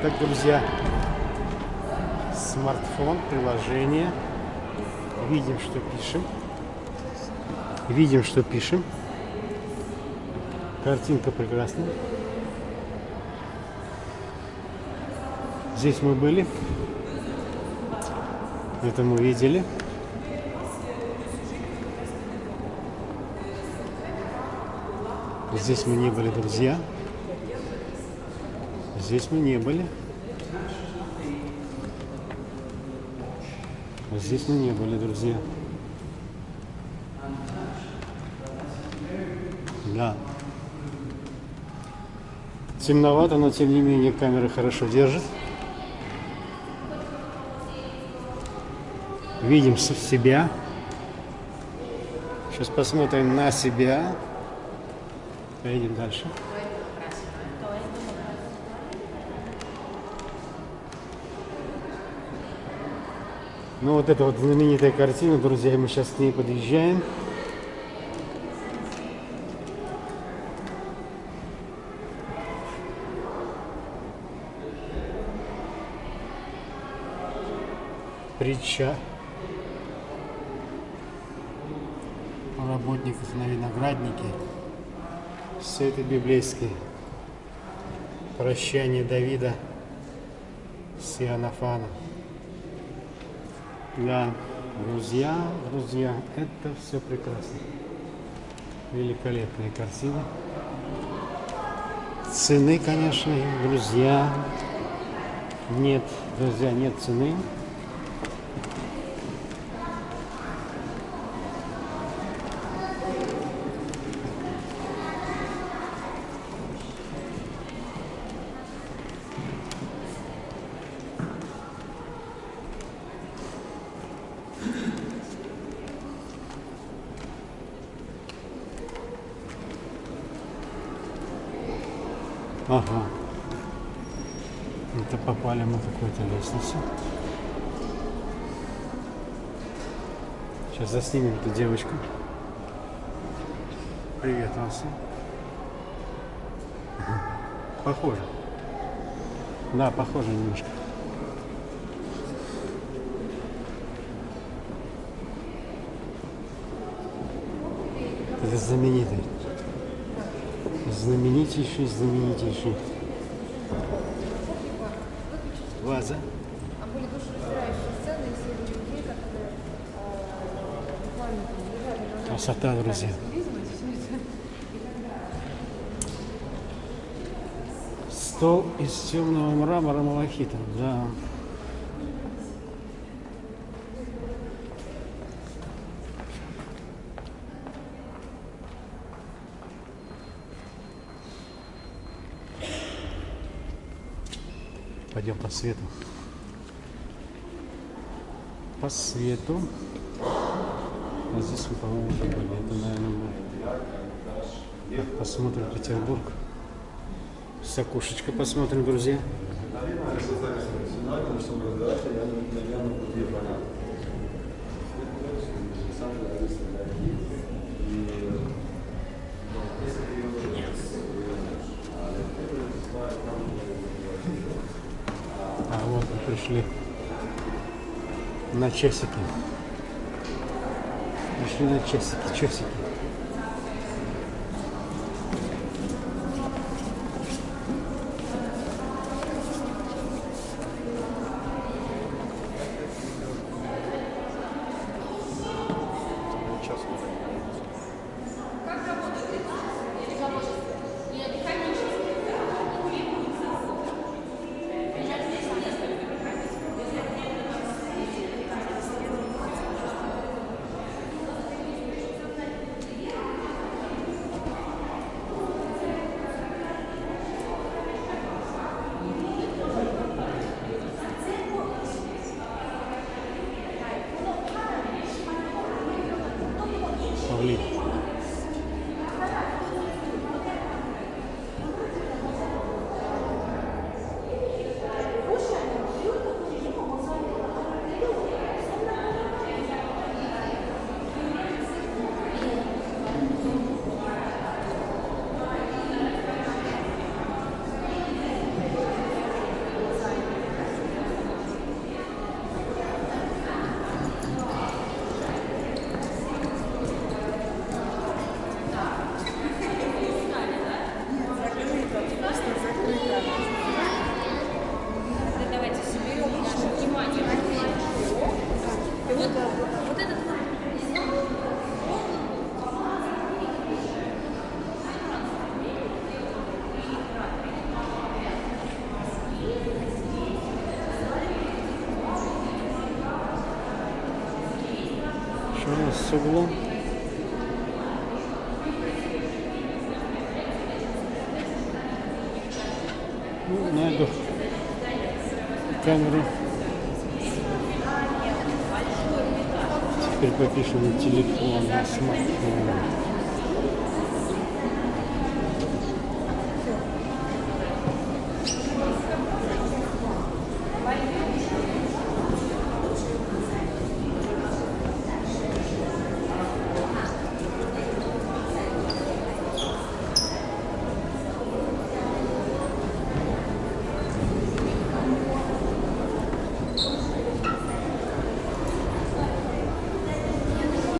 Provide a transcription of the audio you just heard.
Так, друзья, смартфон, приложение. Видим, что пишем. Видим, что пишем. Картинка прекрасная. Здесь мы были. Это мы видели. Здесь мы не были, друзья. Здесь мы не были. Здесь мы не были, друзья. Да. Темновато, но тем не менее камера хорошо держит. Видим себя. Сейчас посмотрим на себя. Поедем дальше. Ну вот это вот знаменитая картина, друзья, мы сейчас к ней подъезжаем. Притча о работниках на винограднике. Все это библейское. Прощание Давида с Иоаннафаном. Да, друзья, друзья, это все прекрасно. Великолепные картины. Цены, конечно, друзья, нет, друзья, нет цены. Ага. Это попали мы какой-то лестницу. Сейчас заснимем эту девочку. Привет, Ася. Похоже. Да, похоже немножко. Это знаменитый знаменитейший, знаменитейший. Ваза. А людей, которые э. Красота, друзья. Стол из темного мрамора малахита. Да. Пойдем по свету. По свету. А здесь мы, по-моему, уже были. Это, наверное, мы. Посмотрим Петербург. С окошечка посмотрим, друзья. А вот мы пришли на часики. Пришли на часики, часики. С углом. Ну, найду камеру. Теперь попишем на телефон, на смартфон.